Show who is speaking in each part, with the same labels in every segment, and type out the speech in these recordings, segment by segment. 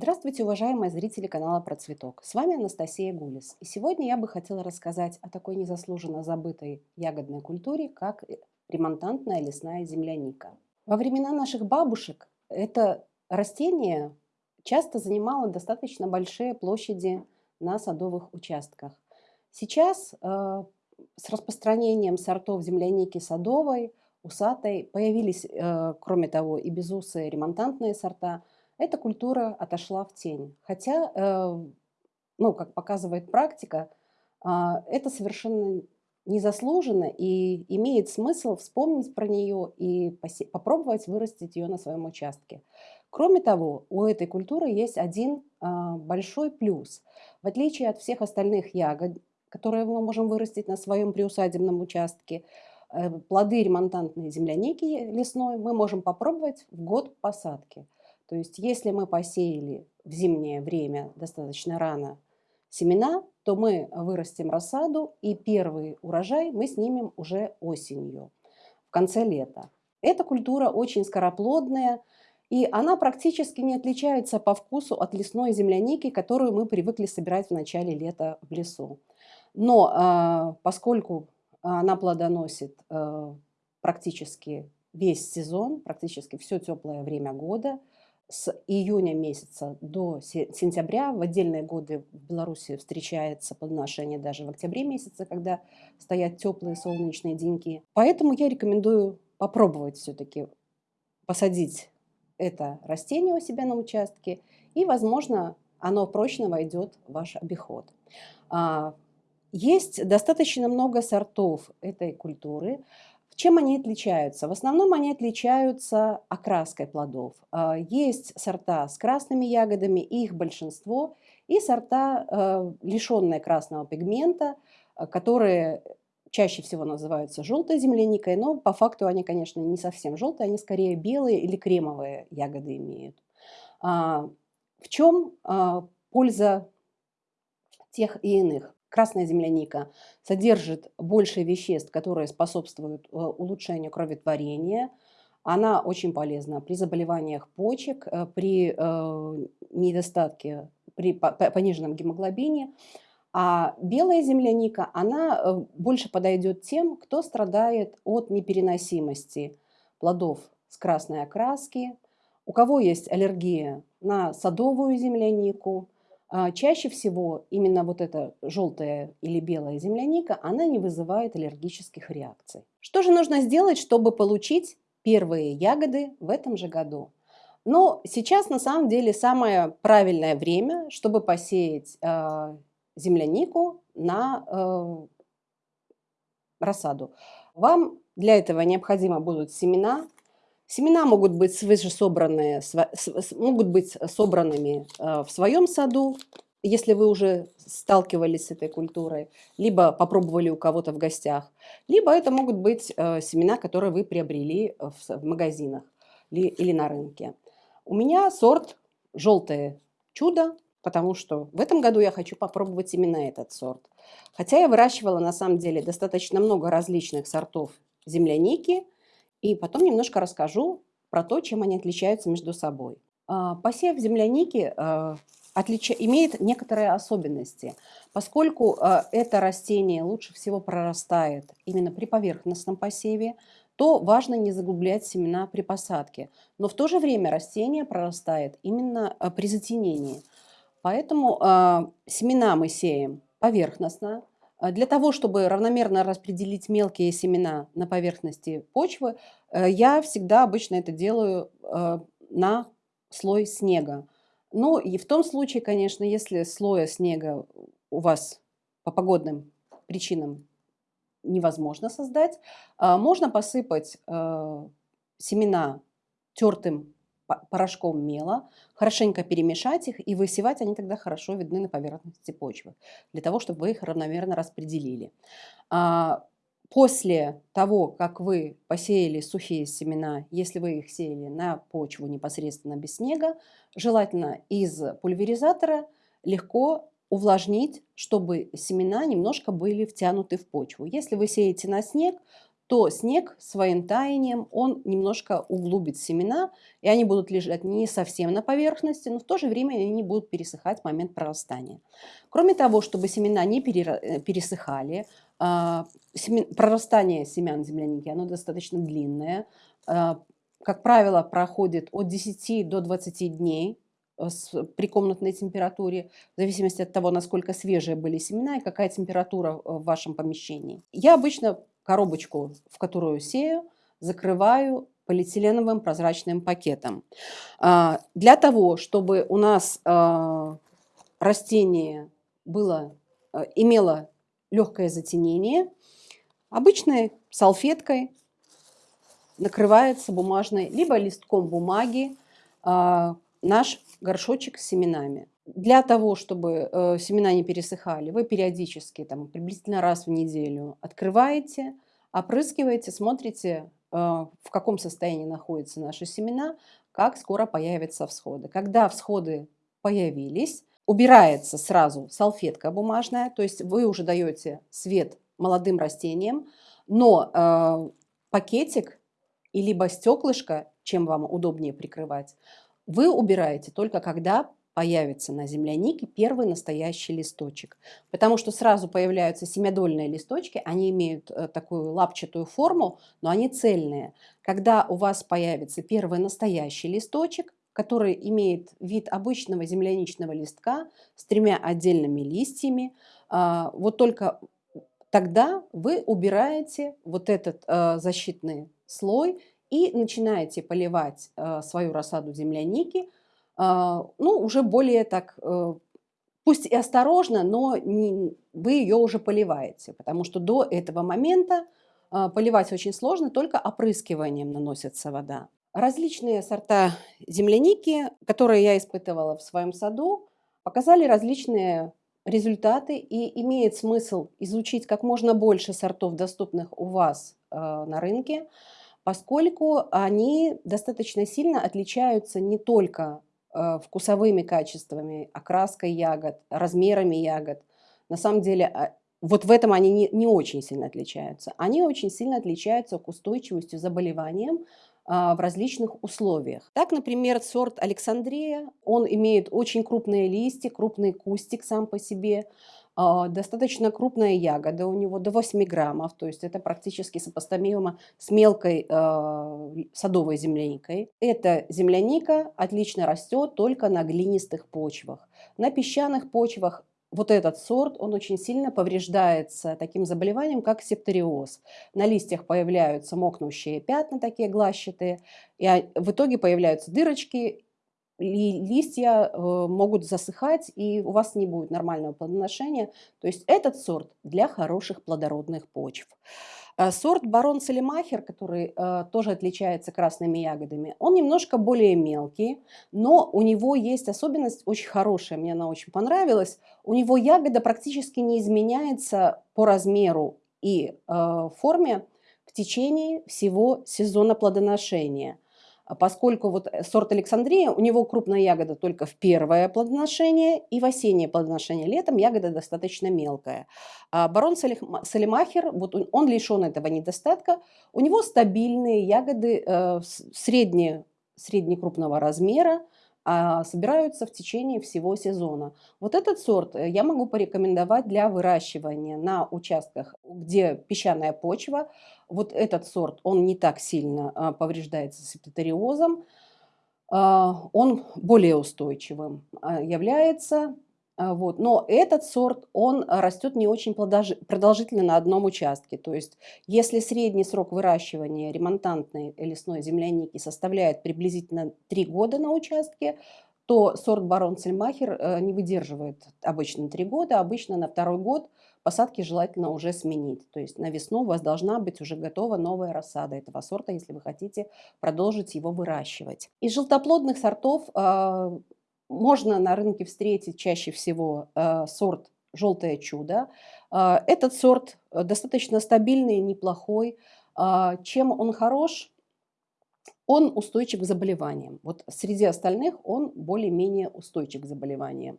Speaker 1: Здравствуйте, уважаемые зрители канала Про Цветок. С вами Анастасия Гулис. И сегодня я бы хотела рассказать о такой незаслуженно забытой ягодной культуре, как ремонтантная лесная земляника. Во времена наших бабушек это растение часто занимало достаточно большие площади на садовых участках. Сейчас э, с распространением сортов земляники садовой, усатой появились, э, кроме того, и безусые ремонтантные сорта – эта культура отошла в тень. Хотя, э, ну, как показывает практика, а, это совершенно незаслуженно и имеет смысл вспомнить про нее и попробовать вырастить ее на своем участке. Кроме того, у этой культуры есть один а, большой плюс. В отличие от всех остальных ягод, которые мы можем вырастить на своем приусадебном участке, э, плоды ремонтантной земляники лесной мы можем попробовать в год посадки – то есть если мы посеяли в зимнее время достаточно рано семена, то мы вырастим рассаду, и первый урожай мы снимем уже осенью, в конце лета. Эта культура очень скороплодная, и она практически не отличается по вкусу от лесной земляники, которую мы привыкли собирать в начале лета в лесу. Но э, поскольку она плодоносит э, практически весь сезон, практически все теплое время года, с июня месяца до сентября. В отдельные годы в Беларуси встречается плодоношение даже в октябре месяце, когда стоят теплые солнечные деньки. Поэтому я рекомендую попробовать все-таки посадить это растение у себя на участке, и, возможно, оно прочно войдет в ваш обиход. А, есть достаточно много сортов этой культуры. Чем они отличаются? В основном они отличаются окраской плодов. А, есть сорта с красными ягодами, их большинство, и сорта, э, лишенные красного пигмента, э, которые чаще всего называются желтой земляникой, но по факту они, конечно, не совсем желтые, они скорее белые или кремовые ягоды имеют. А, в чем польза тех и иных? Красная земляника содержит больше веществ, которые способствуют э, улучшению кроветворения. Она очень полезна при заболеваниях почек, э, при э, недостатке, при пониженном гемоглобине. А белая земляника, она больше подойдет тем, кто страдает от непереносимости плодов с красной окраски, у кого есть аллергия на садовую землянику, чаще всего именно вот эта желтая или белая земляника, она не вызывает аллергических реакций. Что же нужно сделать, чтобы получить первые ягоды в этом же году? Но сейчас на самом деле самое правильное время, чтобы посеять э, землянику на э, рассаду. Вам для этого необходимо будут семена, Семена могут быть свыше могут быть собранными э, в своем саду, если вы уже сталкивались с этой культурой, либо попробовали у кого-то в гостях, либо это могут быть э, семена, которые вы приобрели в магазинах или на рынке. У меня сорт «Желтое чудо», потому что в этом году я хочу попробовать именно этот сорт. Хотя я выращивала на самом деле достаточно много различных сортов земляники – и потом немножко расскажу про то, чем они отличаются между собой. А, посев земляники а, отлича... имеет некоторые особенности, поскольку а, это растение лучше всего прорастает именно при поверхностном посеве, то важно не заглублять семена при посадке. Но в то же время растение прорастает именно при затенении. Поэтому семена мы сеем поверхностно, для того, чтобы равномерно распределить мелкие семена на поверхности почвы, э, я всегда обычно это делаю э, на слой снега. Ну и в том случае, конечно, если слоя снега у вас по погодным причинам невозможно создать, а, можно посыпать э, семена тертым порошком мела, хорошенько перемешать их и высевать, они тогда хорошо видны на поверхности почвы, для того, чтобы вы их равномерно распределили. А, после того, как вы посеяли сухие семена, если вы их сеяли на почву непосредственно без снега, желательно из пульверизатора легко увлажнить, чтобы семена немножко были втянуты в почву. Если вы сеете на снег, то снег своим таянием, он немножко углубит семена, и они будут лежать не совсем на поверхности, но в то же время они будут пересыхать в момент прорастания. Кроме того, чтобы семена не э, пересыхали, а, прорастание семян земляники, оно достаточно длинное, а, как правило, проходит от 10 до 20 дней э, при комнатной температуре, в зависимости от того, насколько свежие были семена и какая температура э, в вашем помещении. Я обычно коробочку, в которую сею, закрываю полиэтиленовым прозрачным пакетом. А, для того, чтобы у нас а, растение было, а, имело легкое затенение, обычной салфеткой накрывается бумажной, либо листком бумаги наш горшочек с семенами. Для того, чтобы э, семена не пересыхали, вы периодически, там, приблизительно раз в неделю открываете, опрыскиваете, смотрите, э, в каком состоянии находятся наши семена, как скоро появятся всходы. Когда всходы появились, убирается сразу салфетка бумажная, то есть вы уже даете свет молодым растениям, но э, пакетик и либо стеклышко, чем вам удобнее прикрывать, вы убираете только когда появится на землянике первый настоящий листочек. Потому что сразу появляются семядольные листочки, они имеют э, такую лапчатую форму, но они цельные. Когда у вас появится первый настоящий листочек, который имеет вид обычного земляничного листка с тремя отдельными листьями, а, вот только тогда вы убираете вот этот э, защитный слой и начинаете поливать э, свою рассаду земляники ну, уже более так, э, пусть и осторожно, но не, вы ее уже поливаете, потому что до этого момента а, поливать очень сложно, только опрыскиванием наносится вода. Различные сорта земляники, которые я испытывала в своем саду, показали различные результаты и имеет смысл изучить как можно больше сортов, доступных у вас э, на рынке, поскольку они достаточно сильно отличаются не только вкусовыми качествами, окраской ягод, размерами ягод. На самом деле, а, вот в этом они не, не очень сильно отличаются. Они очень сильно отличаются к устойчивости заболеваниям а, в различных условиях. Так, например, сорт Александрия, он имеет очень крупные листья, крупный кустик сам по себе, достаточно крупная ягода у него, до 8 граммов, то есть это практически сопоставимо с мелкой э, садовой земляникой. Эта земляника отлично растет только на глинистых почвах. На песчаных почвах вот этот сорт, он очень сильно повреждается таким заболеванием, как септориоз. На листьях появляются мокнущие пятна, такие глащатые, и в итоге появляются дырочки, листья э, могут засыхать, и у вас не будет нормального плодоношения. То есть этот сорт для хороших плодородных почв. А сорт барон Салимахер, который э, тоже отличается красными ягодами, он немножко более мелкий, но у него есть особенность очень хорошая, мне она очень понравилась. У него ягода практически не изменяется по размеру и э, форме в течение всего сезона плодоношения – поскольку вот э, сорт Александрия, у него крупная ягода только в первое плодоношение и в осеннее плодоношение. Летом ягода достаточно мелкая. А барон Салимахер, вот он лишен этого недостатка, у него стабильные ягоды э, средне, среднекрупного размера, а собираются в течение всего сезона. Вот этот сорт э, я могу порекомендовать для выращивания на участках, где песчаная почва, вот этот сорт, он не так сильно а, повреждается септориозом, а, он более устойчивым а, является. Вот. Но этот сорт, он растет не очень продолжительно на одном участке. То есть, если средний срок выращивания ремонтантной лесной земляники составляет приблизительно 3 года на участке, то сорт барон Сельмахер э, не выдерживает обычно 3 года. Обычно на второй год посадки желательно уже сменить. То есть на весну у вас должна быть уже готова новая рассада этого сорта, если вы хотите продолжить его выращивать. Из желтоплодных сортов можно на рынке встретить чаще всего э, сорт «Желтое чудо». Э, этот сорт достаточно стабильный, неплохой. Э, чем он хорош? Он устойчив к заболеваниям. Вот среди остальных он более-менее устойчив к заболеваниям.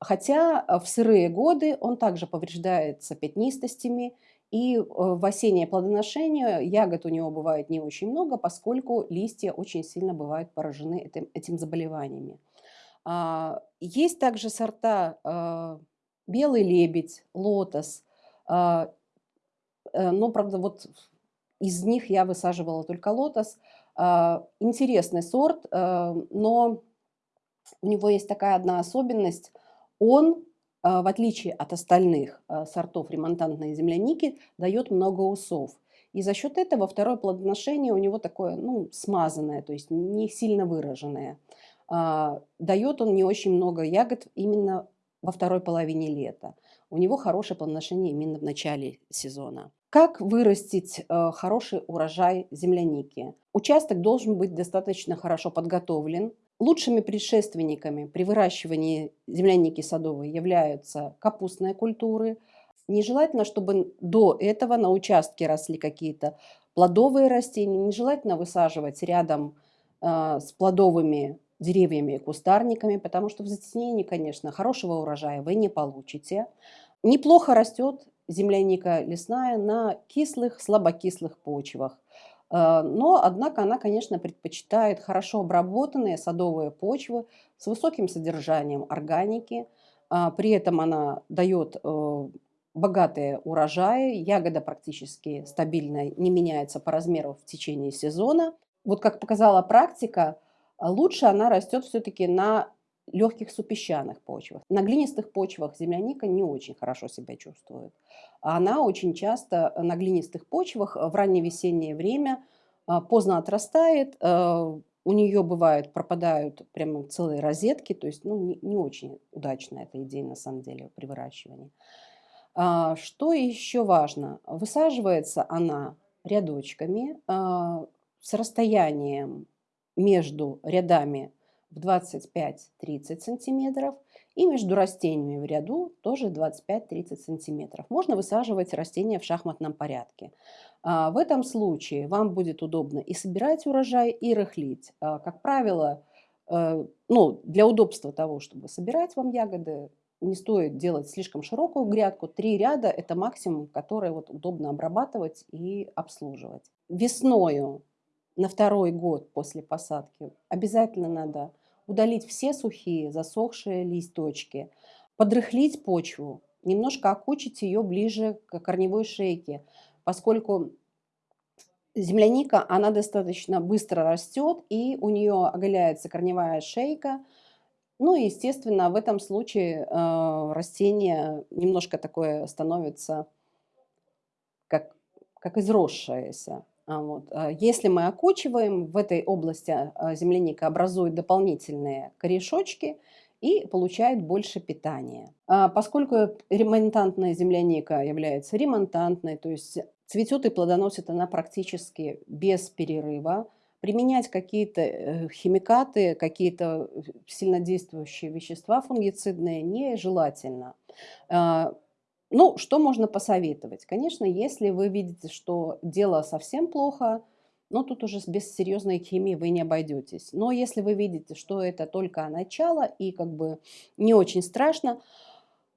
Speaker 1: Хотя э, в сырые годы он также повреждается пятнистостями И э, в осеннее плодоношение ягод у него бывает не очень много, поскольку листья очень сильно бывают поражены этим, этим заболеваниями. А, есть также сорта а, белый лебедь, лотос. А, э, но, правда, вот из них я высаживала только лотос. Интересный сорт, но у него есть такая одна особенность. Он в отличие от остальных сортов ремонтантной земляники, дает много усов. И за счет этого второе плодоношение у него такое, ну, смазанное, то есть не сильно выраженное. А, дает он не очень много ягод именно во второй половине лета. У него хорошее плодоношение именно в начале сезона. Как вырастить хороший урожай земляники? Участок должен быть достаточно хорошо подготовлен, Лучшими предшественниками при выращивании земляники садовой являются капустные культуры. Нежелательно, чтобы до этого на участке росли какие-то плодовые растения. Нежелательно высаживать рядом э, с плодовыми деревьями и кустарниками, потому что в затеснении, конечно, хорошего урожая вы не получите. Неплохо растет земляника лесная на кислых, слабокислых почвах. Э, но, однако, она, конечно, предпочитает хорошо обработанные садовые почвы с высоким содержанием органики. А, при этом она дает э, богатые урожаи, ягода практически стабильная, не меняется по размеру в течение сезона. Вот как показала практика, лучше она растет все-таки на легких супесчаных почвах. На глинистых почвах земляника не очень хорошо себя чувствует. Она очень часто на глинистых почвах в раннее весеннее время а, поздно отрастает, а, у нее бывает пропадают прямо целые розетки, то есть ну, не, не очень удачная эта идея на самом деле при выращивании. А, что еще важно? Высаживается она рядочками с расстоянием между рядами в 25-30 сантиметров и между растениями в ряду тоже 25-30 сантиметров. Можно высаживать растения в шахматном порядке. А, в этом случае вам будет удобно и собирать урожай, и рыхлить. А, как правило, э, ну, для удобства того, чтобы собирать вам ягоды, не стоит делать слишком широкую грядку. Три ряда – это максимум, который вот удобно обрабатывать и обслуживать. Весною на второй год после посадки обязательно надо удалить все сухие, засохшие листочки, подрыхлить почву, немножко окучить ее ближе к корневой шейке, поскольку земляника, она достаточно быстро растет, и у нее оголяется корневая шейка. Ну и, естественно, в этом случае э, растение немножко такое становится как, как изросшееся. А, вот. А если мы окучиваем, в этой области а, земляника образует дополнительные корешочки и получает больше питания. Поскольку ремонтантная земляника является ремонтантной, то есть цветет и плодоносит она практически без перерыва, применять какие-то э, химикаты, какие-то сильнодействующие вещества фунгицидные нежелательно. Ну, что можно посоветовать? Конечно, если вы видите, что дело совсем плохо, но тут уже без серьезной химии вы не обойдетесь. Но если вы видите, что это только начало и как бы не очень страшно,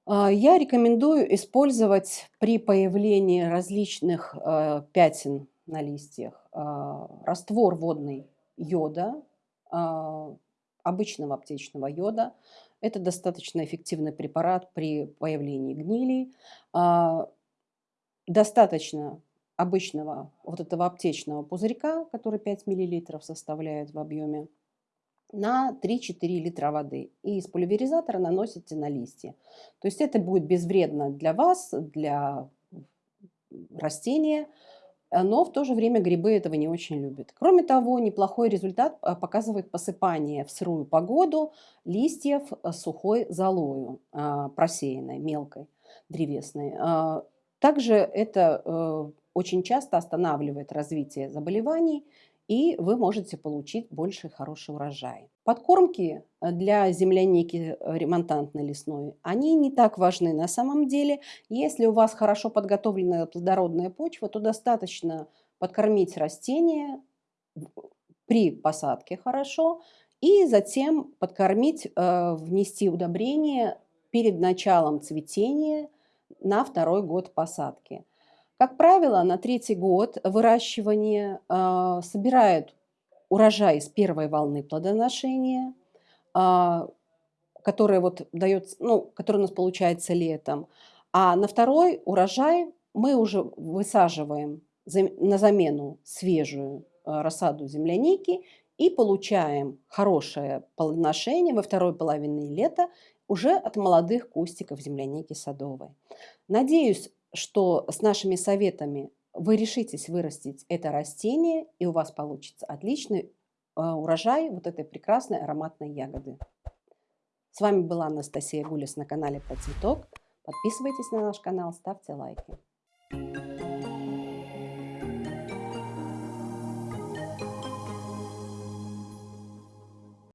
Speaker 1: а, я рекомендую использовать при появлении различных э, пятен на листьях а, раствор водный йода, а, обычного аптечного йода, это достаточно эффективный препарат при появлении гнили. А, достаточно обычного вот этого аптечного пузырька, который 5 мл составляет в объеме, на 3-4 литра воды. И из пульверизатора наносите на листья. То есть это будет безвредно для вас, для растения, но в то же время грибы этого не очень любят. Кроме того, неплохой результат э, показывает посыпание в сырую погоду листьев э, сухой золою, просеянной, мелкой, древесной. Также это очень часто останавливает развитие заболеваний и вы можете получить больше хороший урожай. Подкормки э, для земляники э, ремонтантной лесной, они не так важны на самом деле. Если у вас хорошо подготовленная плодородная почва, то достаточно подкормить растения при посадке хорошо и затем подкормить, э, внести удобрение перед началом цветения на второй год посадки. Как правило, на третий год выращивания а, собирают урожай с первой волны плодоношения, которая вот дается, ну, который у нас получается летом. А на второй урожай мы уже высаживаем на замену свежую а, рассаду земляники и получаем хорошее плодоношение во второй половине лета уже от молодых кустиков земляники садовой. Надеюсь, что с нашими советами вы решитесь вырастить это растение, и у вас получится отличный а, урожай вот этой прекрасной ароматной ягоды. С вами была Анастасия Гулис на канале Про цветок. Подписывайтесь на наш канал, ставьте лайки.